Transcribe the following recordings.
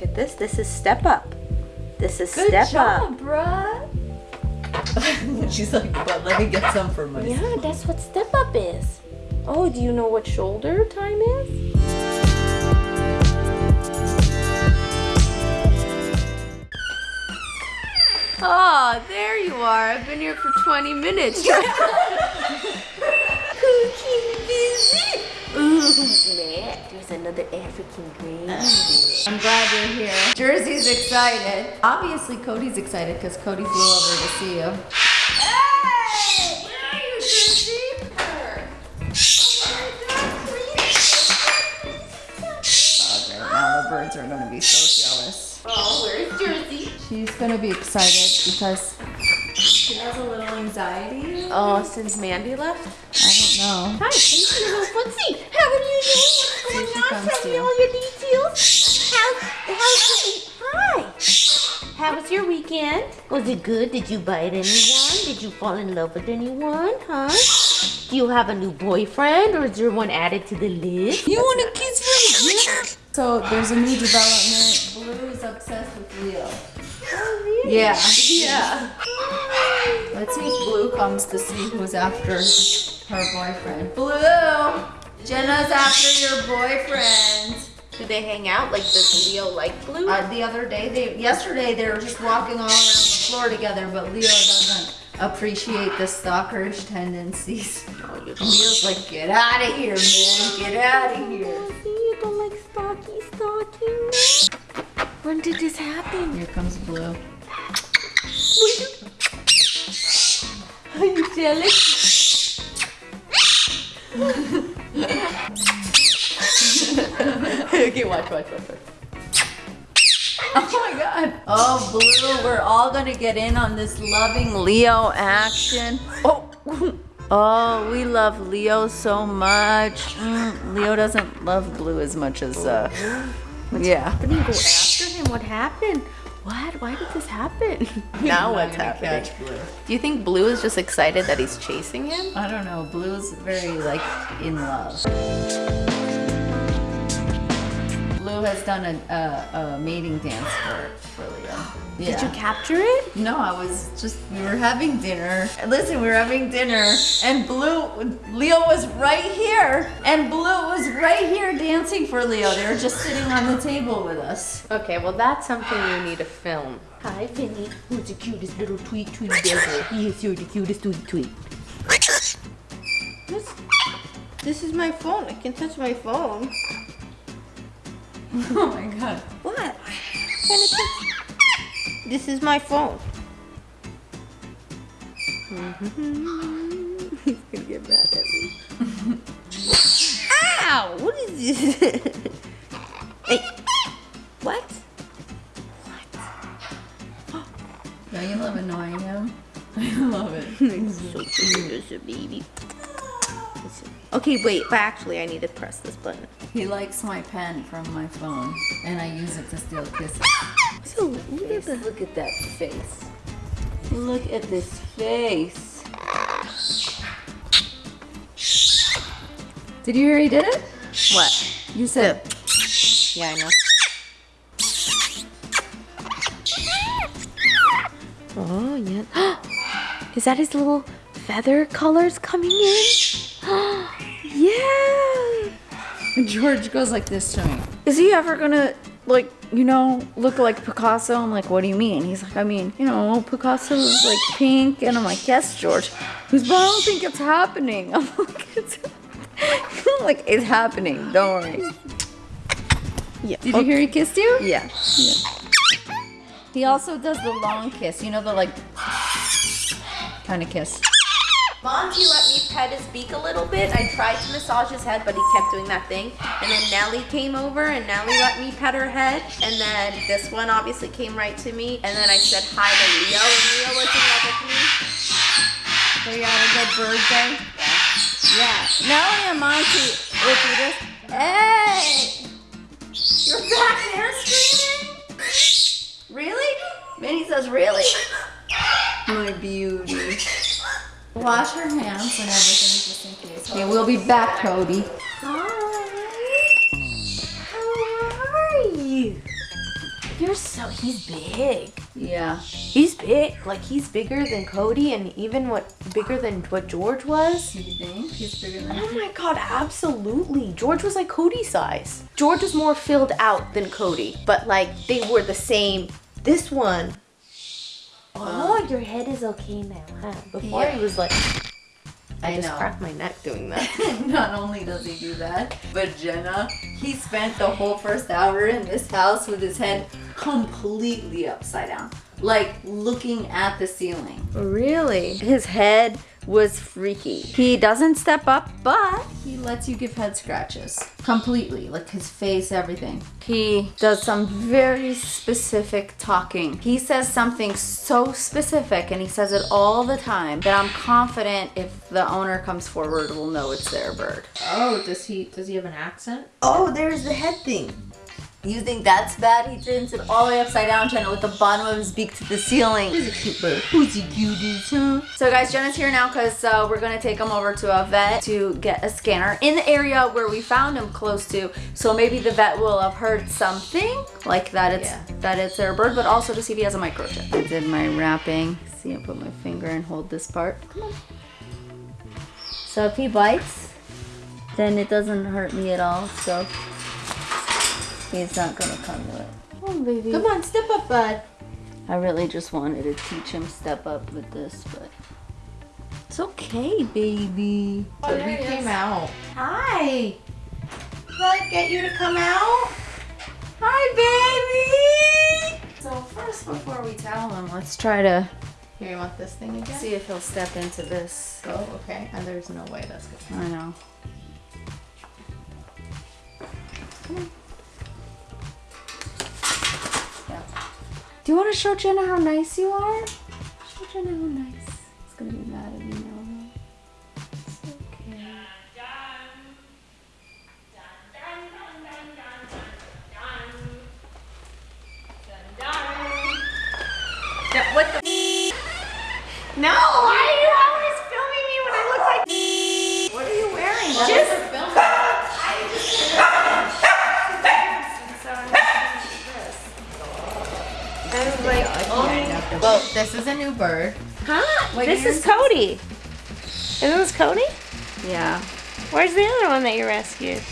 Look at this. This is step up. This is Good step job, up. bruh. She's like, but let me get some for myself. Yeah, that's what step up is. Oh, do you know what shoulder time is? Oh, there you are. I've been here for 20 minutes. Cooking visit. Ooh, Matt, there's another African green. Uh. I'm glad you're here. Jersey's excited. Obviously, Cody's excited because Cody flew over to see you. Hey! Where are you, Jersey? Oh. Now the birds are going to be so jealous. Oh, where's oh, oh, Jersey? She's going to be excited because she has a little anxiety. Oh, since Mandy left? I. Hi, thanks for the footsie. How are you doing? What's going on? Tell me all your details. How's, how's the, hi. How was your weekend? Was it good? Did you bite anyone? Did you fall in love with anyone? Huh? Do you have a new boyfriend or is there one added to the list? You want a kiss from here? So there's a new development. Blue is obsessed with Leo. Oh, really? Yeah. Yeah. Let's see if Blue comes to see who's after her boyfriend. Blue! Jenna's after your boyfriend. Do they hang out? Like, does Leo like blue? Uh, the other day, they yesterday they were just walking all around the floor together, but Leo doesn't appreciate the stalkerish tendencies. oh, Leo's like, get out of here, man, get out of here. See, you don't like stalky stalking. When did this happen? Here comes Blue. Are you jealous? okay, watch, watch, watch, watch. Oh my god. Oh, Blue, we're all gonna get in on this loving Leo action. Oh. Oh, we love Leo so much. Mm, Leo doesn't love Blue as much as, uh, yeah. Didn't you go after him? What happened? What? Why did this happen? now what's happening? Do you think Blue is just excited that he's chasing him? I don't know. Blue's very, like, in love. Blue has done a, a, a mating dance for, for Leo. Yeah. Did you capture it? No, I was just, we were having dinner. Listen, we were having dinner and Blue, Leo was right here. And Blue was right here dancing for Leo. They were just sitting on the table with us. Okay, well that's something you need to film. Hi, Finny. Who's the cutest little tweet tweet devil? Yes, you're the cutest tweet tweet. This, this is my phone. I can touch my phone. Oh my God. What? Can it touch? This is my phone. Mm-hmm. He's gonna get mad at me. Ow! What is this? hey. What? Don't you love annoying him? I love it. He's so cute, baby. Okay, wait, but actually I need to press this button. He likes my pen from my phone and I use it to steal kisses. So, look at, the, Look at that face. Look at this face. Did you hear he did it? what? You said, Yeah, I know. Oh, yeah. Is that his little feather colors coming in? Yeah. George goes like this to me. Is he ever gonna like you know look like Picasso? I'm like, what do you mean? He's like, I mean, you know, Picasso's like pink, and I'm like, yes, George. He's, but I don't think it's happening. I'm like, it's, I'm like it's happening. Don't worry. Yeah. Did you hear he kissed you? Yeah. He also does the long kiss. You know the like kind of kiss. Monty let me pet his beak a little bit. I tried to massage his head, but he kept doing that thing. And then Nellie came over, and Nellie let me pet her head. And then this one obviously came right to me. And then I said hi to Leo, and Leo was in love with me. So you had a good birthday? Yeah. Nellie and Monty, if you just, hey! You're back there screaming? Really? Minnie says, really? My beauty. Wash your hands and everything just in case. Okay, we'll be back, Cody. Hi. How are you? You're so he's big. Yeah. He's big. Like he's bigger than Cody and even what bigger than what George was. You think he's bigger than? Oh my god, absolutely. George was like Cody size. George was more filled out than Cody, but like they were the same. This one. Oh, um, your head is okay now, huh? Before Yeah. he was like, I, I just know. cracked my neck doing that. Not only does he do that, but Jenna, he spent the whole first hour in this house with his head completely upside down, like looking at the ceiling. really? His head was freaky. He doesn't step up, but he lets you give head scratches completely, like his face, everything. He does some very specific talking. He says something so specific, and he says it all the time that I'm confident if the owner comes forward, we'll know it's their bird. Oh, does he does he have an accent? Oh, there's the head thing. You think that's bad? He turns it all the way upside down, Jenna, with the bottom of his beak to the ceiling. He's a cute bird. Who's the cutest, huh? So guys, Jenna's here now because uh, we're gonna take him over to a vet to get a scanner in the area where we found him close to. So maybe the vet will have heard something like that it's Yeah. that it's their bird, but also to see if he has a microchip. I did my wrapping. See, I put my finger and hold this part. Come on. So if he bites, then it doesn't hurt me at all. So he's not gonna come to it. Oh baby. Come on, step up, bud. I really just wanted to teach him step up with this, but it's okay, baby. Oh, he came out. Hi. Can I get you to come out? Hi, baby. So first, before we tell him, let's try to Here, you want this thing again? see if he'll step into this. Oh, okay. And there's no way that's good. I know. Yeah. Do you want to show Jenna how nice you are? Show Jenna how nice. It's gonna be mad at me now. though. It's okay. what the? No, why are you always filming me when I look like? What are you wearing? Just. I was like, oh. Well, this is a new bird. Huh? What this is Cody. Isn't this Cody? Yeah, Where's the other one that you rescued?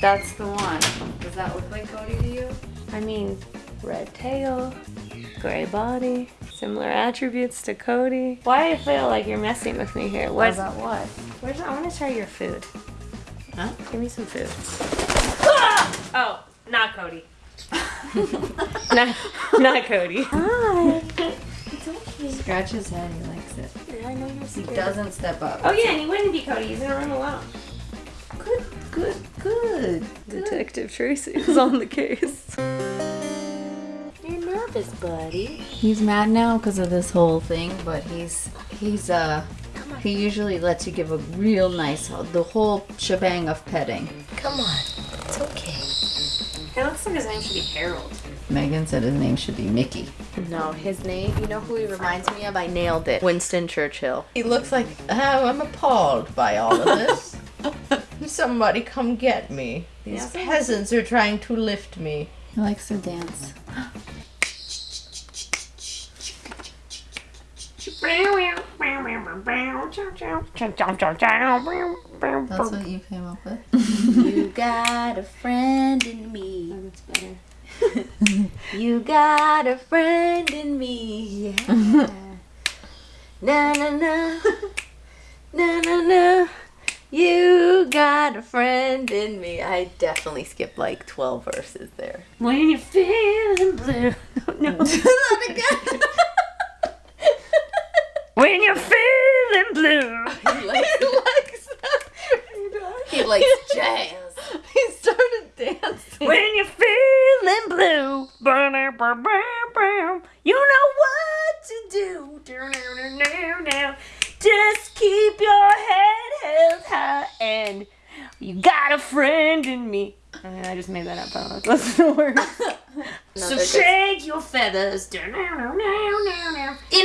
that's the one. Does that look like Cody to you? I mean, red tail, gray body, similar attributes to Cody. Why do you feel like you're messing with me here? What? About what? where's I want to try your food. Huh? Give me some food. Ah! Oh, not Cody. not, not Cody. Hi. Scratch his head. He likes it. I know you're He doesn't step up. Oh yeah, and he wouldn't be Cody. He's in a room alone. Good, good, good. Detective Tracy is on the case. You're nervous, buddy. He's mad now because of this whole thing, but he's he's uh he usually lets you give a real nice the whole shebang of petting. Come on. It's okay. It looks like his name should be Harold. Megan said his name should be Mickey. No, his name, you know who he reminds me of? I nailed it. Winston Churchill. He looks like, oh, I'm appalled by all of this. Somebody come get me. These peasants are trying to lift me. He likes to dance. That's what you came up with. You got a friend in me. Oh, that's better. you got a friend in me. Yeah. na na na. Na na na. You got a friend in me. I definitely skipped like 12 verses there. When you're feeling blue. No. that again. When you're feeling blue. he likes, he likes jazz. He started dancing. When you're feeling blue, you know what to do. Just keep your head held high, and you got a friend in me. Uh, I just made that up. I don't know that's the word. so shake your feathers in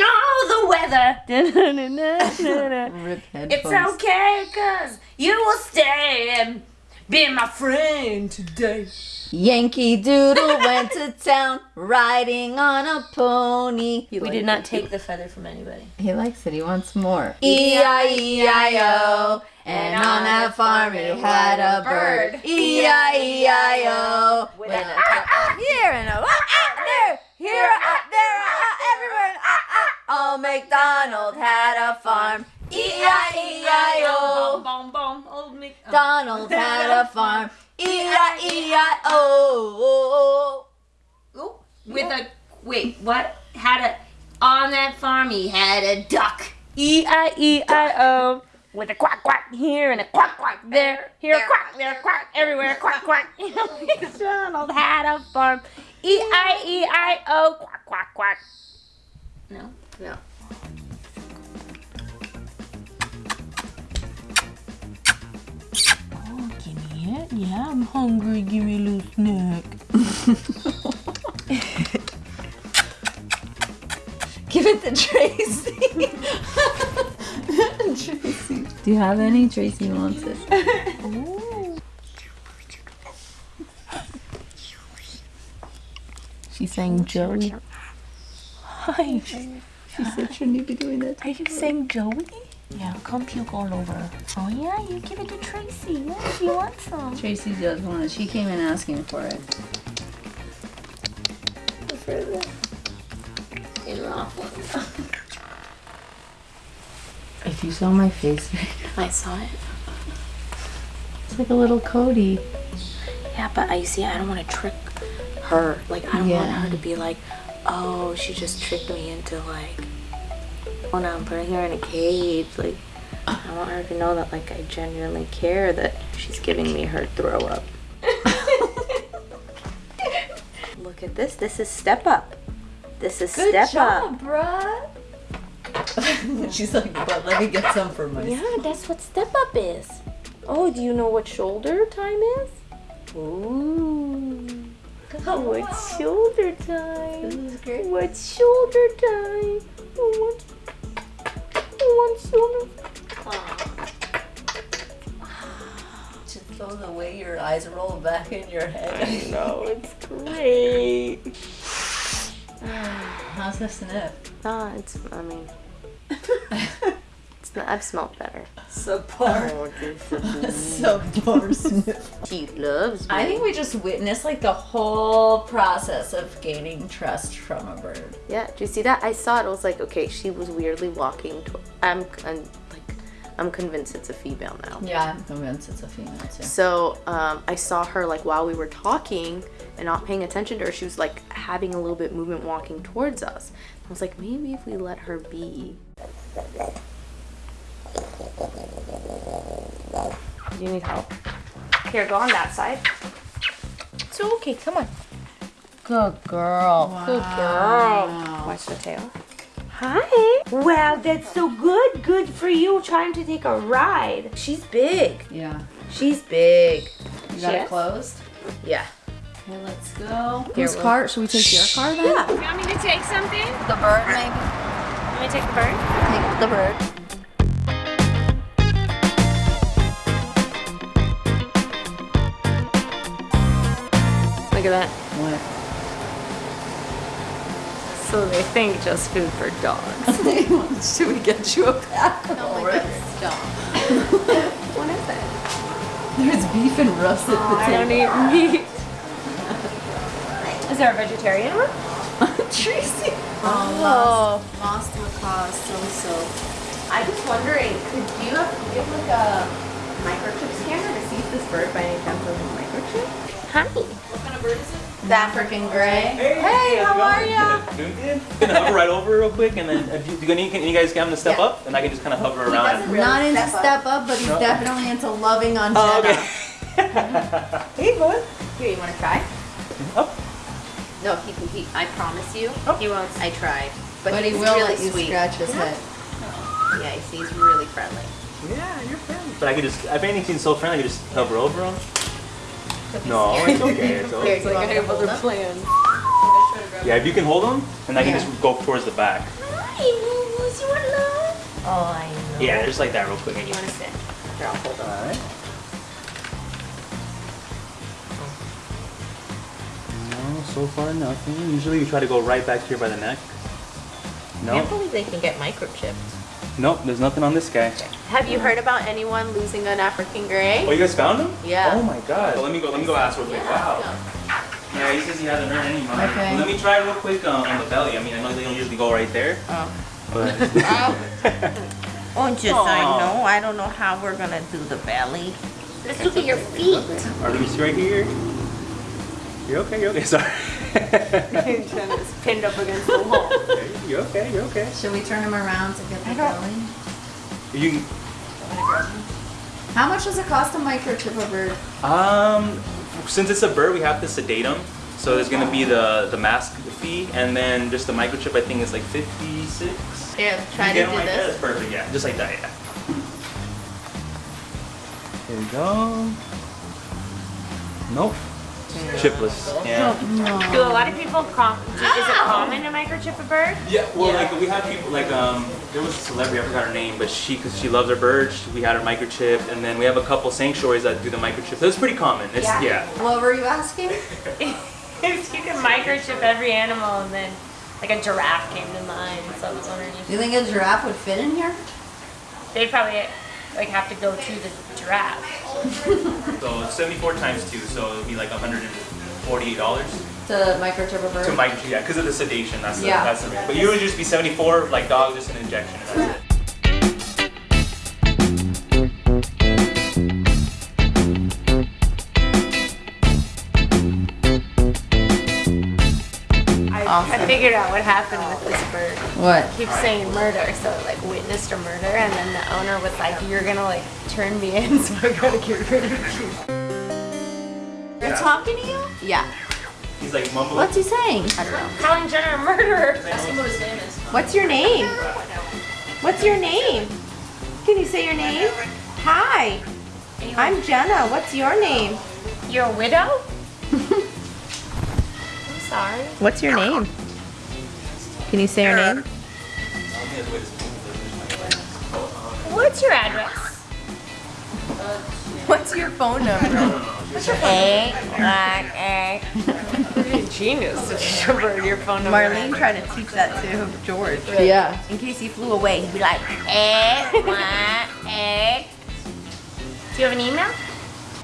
all the weather. Rip It's okay, cause you will stay. And being my friend today. Yankee Doodle went to town riding on a pony. He We did not take the feather from anybody. He likes it. He wants more. E I E I O. And on that farm he had a bird. E I E I O. With a ah, here and a ah, ah, there, here, ah, there, ah, everywhere. Ah, ah. Old MacDonald had a farm. E Donald had a farm. E I E I O. Ooh, with a wait, what? Had a on that farm he had a duck. E I E I O. With a quack quack here and a quack quack there, here a quack, there a quack, everywhere quack quack. MacDonald had a farm. E I E I O. Quack quack quack. No. No. Yeah, I'm hungry. Give me a little snack. Give it to Tracy. Tracy. Do you have any? Tracy wants it. She's saying Joey. Hi. She said shouldn't you be doing that? Are you saying Joey? Yeah, come puke all over. Oh yeah, you give it to Tracy. Yeah, she wants some. Tracy does want it. She came in asking for it. If you saw my face, I saw it. it's like a little Cody. Yeah, but I see. I don't want to trick her. Like I don't want her to be like, oh, she just tricked me into like, oh no, I'm putting her in a cage. Like I want her to know that like I genuinely care that she's giving me her throw up. Look at this. This is step up. This is step up. bruh. She's like, but let me get some for myself. Yeah, that's what step up is. Oh, do you know what shoulder time is? Ooh. What's shoulder time? This is great. What's shoulder time? What's, shoulder Just though the way your eyes roll back in your head. I know, it's great. How's the sniff? Ah, it's, I mean, it's I've smelled better. Subpar. Oh, this is Subpar sniff. She loves me. I think we just witnessed like the whole process of gaining trust from a bird. Yeah, do you see that? I saw it. I was like, okay, she was weirdly walking. To, I'm, I'm like, I'm convinced it's a female now. Yeah, I'm convinced it's a female too. So um, I saw her like while we were talking and not paying attention to her. She was like having a little bit movement walking towards us. I was like, maybe if we let her be. Do you need help? Here, go on that side. It's okay. Come on. Good girl. Good girl. Watch the tail. Hi. Wow, that's so good. Good for you trying to take a ride. She's big. Yeah. She's big. You got Yes. it closed? Yeah. Okay, let's go. Here, Whose we'll- car? Should we take your car then? Yeah. You want me to take something? The bird, maybe. Let me take the bird. Take the bird. Look at that. What? So they think just food for dogs. Should we get you a pack? Oh my god, stop. what is it? There's beef and russet I don't eat meat. Is there a vegetarian one? Tracy. Oh. Lost macaw, so so. I was wondering, could you have, do you have like a microchip scanner to see if this bird by any chance has a microchip? Hi. What kind of bird is it? The African gray. Hey, how are ya? Doing good. Gonna hover right over real quick, and then if you, do you, can you guys get him to step Yeah. up, and I can just kind of hover around. and- Not into step up. step up, but he's No. definitely into loving on Oh, Jenna. okay. hey, bud. Here, you want to try? Up. No, he, he, I promise you, oh. He won't. I tried. But, But he will really let you sweet. scratch his head. Yeah, he's, he's really friendly. Yeah, you're friendly. But I could just, if anything's so friendly, I could just hover over him. No, it's okay. It's okay. It's like I have other plans. Yeah, if you can hold them, and I can yeah. just go towards the back. Hi, Moomoo's love. Oh, I know. Yeah, just like that real quick. You want to sit? Here, I'll hold on. All right. No, so far nothing. Usually you try to go right back here by the neck. No? I can't believe they can get microchipped nope, there's nothing on this guy. Have you heard about anyone losing an African gray? Oh, you guys found him? Yeah. Oh my god. let me go. Let me go ask real quick. Wow. Yeah, he says he hasn't heard any money. Okay. Let me try real quick um, on the belly. I mean, I know they don't usually go right there. Oh. But Oh, just I know. I don't know how we're gonna do the belly. Let's look at your feet. Or let me see right here. You're okay. You're okay. Sorry. Jenna's pinned up against the wall. you're okay. You're okay. Should we turn him around to get the belly? You How much does it cost to microchip a bird? Um, since it's a bird, we have to sedate them. So there's gonna be the the mask fee, and then just the microchip. I think is like fifty six. Yeah, try to Get do them like that. this. That's perfect. Yeah, just like that. Yeah. Here we go. Nope. Chipless. Yeah. Do a lot of people com- do, is it common to microchip a bird? Yeah. Well, like we have people like um, there was a celebrity I forgot her name, but she because she loves her birds, we had her microchip, and then we have a couple sanctuaries that do the microchip. So it's pretty common. It's Yeah. yeah. What were you asking? if you can microchip every animal and then like a giraffe came to mind, so I was wondering if Do you think a giraffe would fit in here? they'd probably like have to go through the giraffe. So 74 times two, so it would be like 148 dollars. To microchip a bird? To micro, yeah, because of the sedation. That's the, Yeah. that's the. But you would just be 74, like dog, just an injection. That's it. I, I figured out what happened with this bird. What? keeps saying murder, so like witnessed a murder, and then the owner was like, "You're gonna like turn me in, so I gotta get rid of you." They're talking to you? Yeah. He's like mumbling. What's he saying? I don't know. Calling Jenna a murderer. What's your name? What's your name? Can you say your name? Hi. I'm Jenna. What's your name? You're a widow? I'm sorry. What's your name? Can you say your name? What's your address? What's your phone number? Egg, black egg. Genius. Remember your phone number. Marlene tried to teach that to George. Yeah. In case he flew away, he'd be like, Egg, black egg. Do you have an email?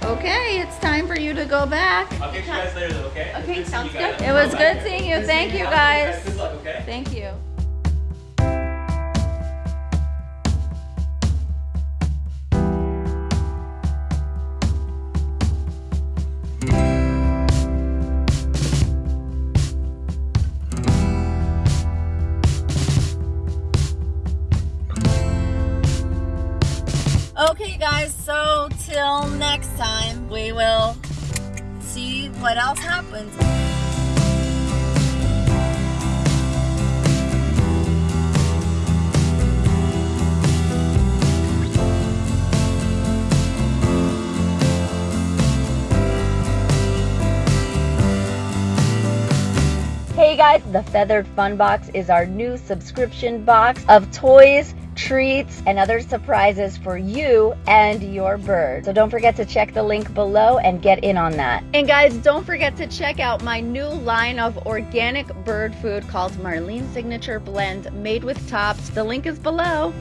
Okay, it's time for you to go back. I'll catch you guys later, though, okay? Okay, Good sounds good. It was good seeing you. Thank you guys. Good luck, okay? Thank you. What else happens. Hey guys, the Feathered Fun Box is our new subscription box of toys, treats, and other surprises for you and your bird. So don't forget to check the link below and get in on that. And guys, don't forget to check out my new line of organic bird food called Marlene Signature Blend made with tops. The link is below.